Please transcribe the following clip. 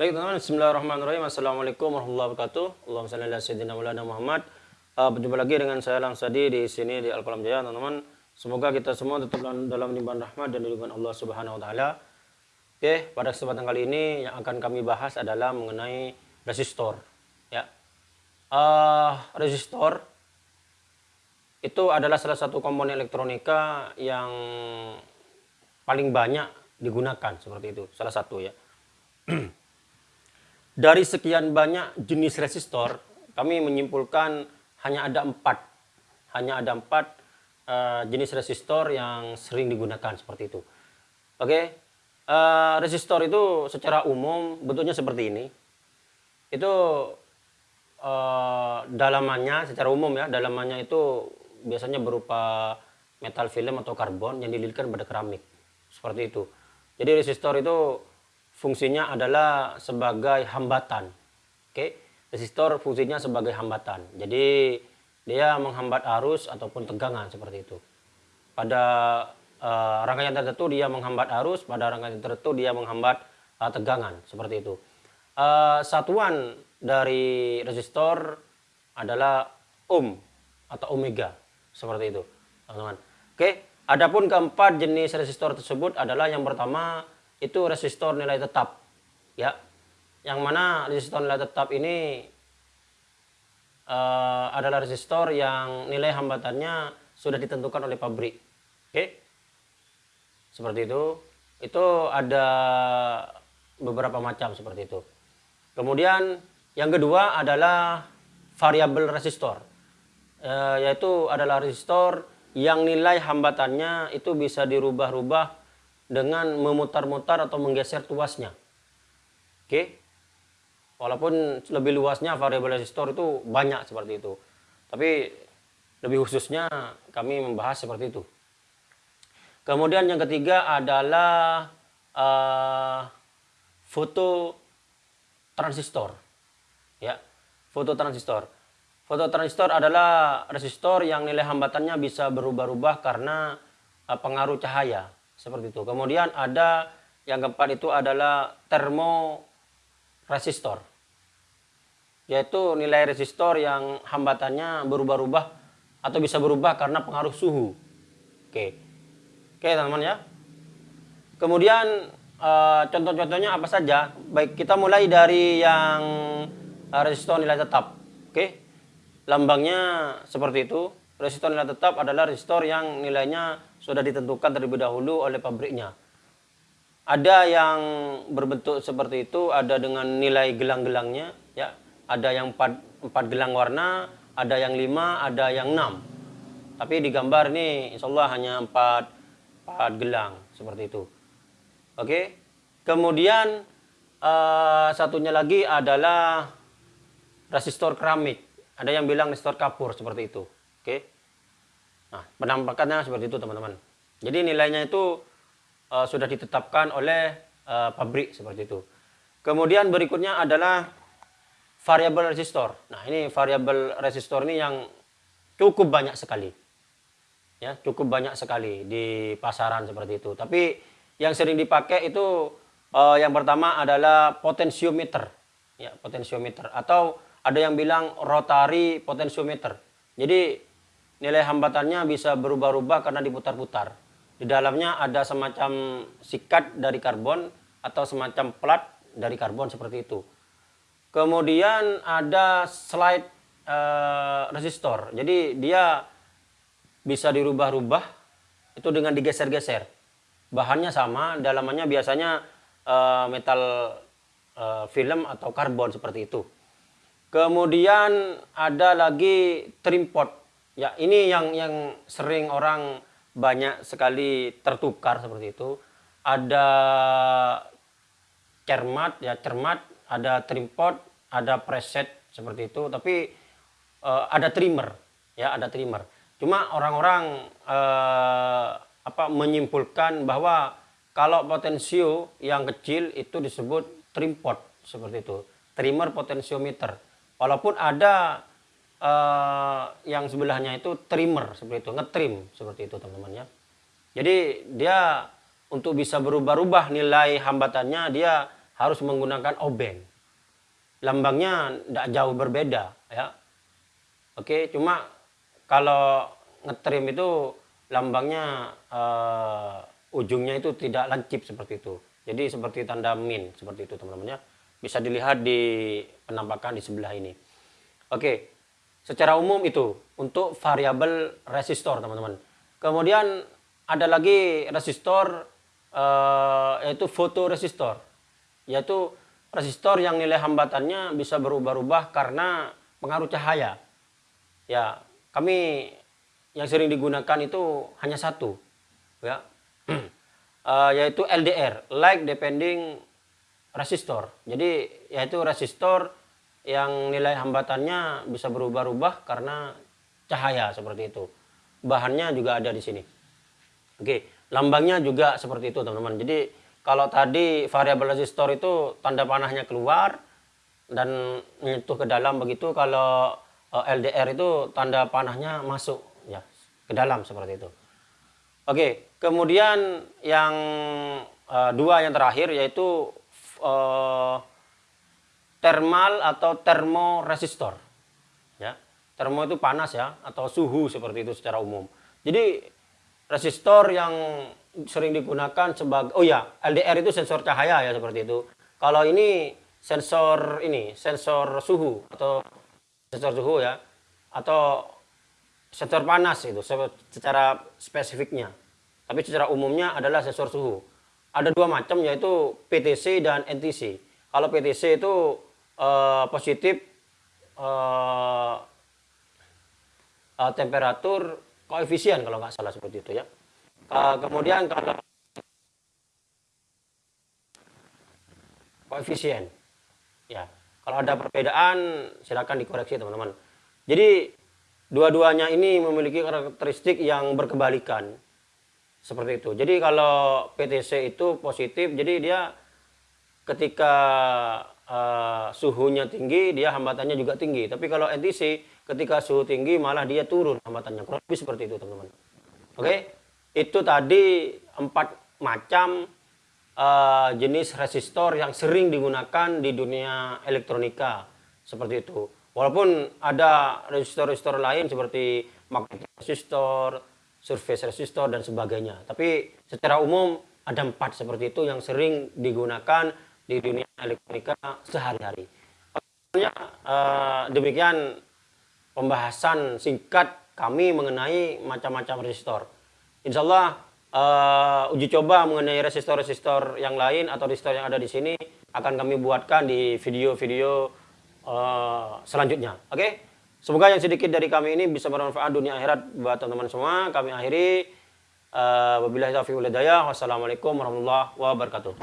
Baik teman-teman, Bismillahirrahmanirrahim. Assalamualaikum warahmatullahi wabarakatuh. Allahumma salli ala sayyidina Maulana Muhammad. Uh, berjumpa lagi dengan saya Langsadi di sini di Al-Qalam Jaya, teman-teman. Semoga kita semua tetap dalam limpahan rahmat dan lindungan Allah Subhanahu wa taala. Oke, pada kesempatan kali ini yang akan kami bahas adalah mengenai resistor, ya. Uh, resistor itu adalah salah satu komponen elektronika yang paling banyak digunakan seperti itu, salah satu ya. Dari sekian banyak jenis resistor, kami menyimpulkan hanya ada empat, hanya ada empat uh, jenis resistor yang sering digunakan seperti itu. Oke, okay? uh, eh, resistor itu secara umum bentuknya seperti ini. Itu uh, dalamannya secara umum ya, dalamannya itu biasanya berupa metal film atau karbon yang dililitkan pada keramik seperti itu. Jadi resistor itu fungsinya adalah sebagai hambatan. Oke, resistor fungsinya sebagai hambatan. Jadi dia menghambat arus ataupun tegangan seperti itu. Pada uh, rangkaian tertentu dia menghambat arus, pada rangkaian tertentu dia menghambat uh, tegangan seperti itu. Uh, satuan dari resistor adalah ohm atau omega seperti itu, teman-teman. Oke, adapun keempat jenis resistor tersebut adalah yang pertama itu resistor nilai tetap. Ya. Yang mana resistor nilai tetap ini uh, adalah resistor yang nilai hambatannya sudah ditentukan oleh pabrik. Oke? Okay? seperti itu. Itu ada beberapa macam seperti itu. Kemudian yang kedua adalah variabel resistor. Uh, yaitu adalah resistor yang nilai hambatannya itu bisa dirubah-rubah dengan memutar-mutar atau menggeser tuasnya. Oke. Walaupun lebih luasnya variabel resistor itu banyak seperti itu. Tapi lebih khususnya kami membahas seperti itu. Kemudian yang ketiga adalah uh, foto transistor. Ya, foto transistor. Foto transistor adalah resistor yang nilai hambatannya bisa berubah-ubah karena uh, pengaruh cahaya seperti itu. Kemudian ada yang keempat itu adalah termoresistor. Yaitu nilai resistor yang hambatannya berubah-ubah atau bisa berubah karena pengaruh suhu. Oke. Oke, teman-teman ya. Kemudian uh, contoh-contohnya apa saja? Baik, kita mulai dari yang uh, resistor nilai tetap. Oke. Lambangnya seperti itu. Resistor nilai tetap adalah resistor yang nilainya sudah ditentukan terlebih dahulu oleh pabriknya. Ada yang berbentuk seperti itu, ada dengan nilai gelang-gelangnya, ya. Ada yang empat, empat gelang warna, ada yang lima, ada yang enam. Tapi di gambar ini, insya Allah hanya empat, empat gelang seperti itu. Oke. Kemudian uh, satunya lagi adalah resistor keramik. Ada yang bilang resistor kapur seperti itu. Oke. Nah, penampakannya seperti itu teman-teman. Jadi nilainya itu uh, sudah ditetapkan oleh uh, pabrik seperti itu. Kemudian berikutnya adalah variabel resistor. Nah, ini variabel resistor ini yang cukup banyak sekali. Ya, cukup banyak sekali di pasaran seperti itu. Tapi yang sering dipakai itu uh, yang pertama adalah potensiometer. Ya, potensiometer atau ada yang bilang rotary potensiometer. Jadi nilai hambatannya bisa berubah-ubah karena diputar-putar. Di dalamnya ada semacam sikat dari karbon atau semacam plat dari karbon seperti itu. Kemudian ada slide uh, resistor. Jadi dia bisa dirubah-rubah itu dengan digeser-geser. Bahannya sama, dalamannya biasanya uh, metal uh, film atau karbon seperti itu. Kemudian ada lagi trim pot Ya, ini yang yang sering orang banyak sekali tertukar seperti itu. Ada cermat, ya cermat, ada trimpot, ada preset seperti itu, tapi uh, ada trimmer, ya ada trimmer. Cuma orang-orang uh, apa menyimpulkan bahwa kalau potensio yang kecil itu disebut trimpot seperti itu, trimmer potensiometer. Walaupun ada uh, yang sebelahnya itu trimmer seperti itu, ngetrim seperti itu teman-teman ya. Jadi dia untuk bisa berubah-ubah nilai hambatannya dia harus menggunakan obeng. Lambangnya tidak jauh berbeda ya. Oke, cuma kalau ngetrim itu lambangnya uh, ujungnya itu tidak lancip seperti itu. Jadi seperti tanda min seperti itu teman-teman ya. Bisa dilihat di penampakan di sebelah ini. Oke, secara umum itu untuk variabel resistor teman-teman. Kemudian ada lagi resistor uh, yaitu fotoresistor. Yaitu resistor yang nilai hambatannya bisa berubah-ubah karena pengaruh cahaya. Ya, kami yang sering digunakan itu hanya satu. Ya. uh, yaitu LDR, Like Depending Resistor. Jadi yaitu resistor yang nilai hambatannya bisa berubah-ubah karena cahaya seperti itu. Bahannya juga ada di sini. Oke, lambangnya juga seperti itu teman-teman. Jadi kalau tadi variabel resistor itu tanda panahnya keluar dan menyentuh ke dalam begitu, kalau eh, LDR itu tanda panahnya masuk ya ke dalam seperti itu. Oke, kemudian yang uh, dua yang terakhir yaitu uh, termal atau termoresistor. Ya. Termo itu panas ya atau suhu seperti itu secara umum. Jadi resistor yang sering digunakan sebagai oh ya, LDR itu sensor cahaya ya seperti itu. Kalau ini sensor ini, sensor suhu atau sensor suhu ya atau sensor panas itu secara spesifiknya. Tapi secara umumnya adalah sensor suhu. Ada dua macam yaitu PTC dan NTC. Kalau PTC itu uh, positif uh, uh, temperatur koefisien kalau nggak salah seperti itu ya. Uh, kemudian kalau koefisien, ya kalau ada perbedaan silakan dikoreksi teman-teman. Jadi dua-duanya ini memiliki karakteristik yang berkebalikan seperti itu. Jadi kalau PTC itu positif, jadi dia ketika uh, suhunya tinggi, dia hambatannya juga tinggi. Tapi kalau NTC, ketika suhu tinggi malah dia turun hambatannya. Kurang lebih seperti itu, teman-teman. Oke, okay? itu tadi empat macam uh, jenis resistor yang sering digunakan di dunia elektronika. Seperti itu. Walaupun ada resistor-resistor lain seperti magnetic resistor, surface resistor, dan sebagainya. Tapi secara umum ada empat seperti itu yang sering digunakan di dunia elektronika sehari-hari. Uh, demikian pembahasan singkat kami mengenai macam-macam resistor. Insya Allah uh, uji coba mengenai resistor-resistor yang lain atau resistor yang ada di sini akan kami buatkan di video-video uh, selanjutnya. Oke, okay? semoga yang sedikit dari kami ini bisa bermanfaat dunia akhirat buat teman-teman semua. Kami akhiri. Uh, wabillahi taufiq Wassalamualaikum warahmatullahi wabarakatuh.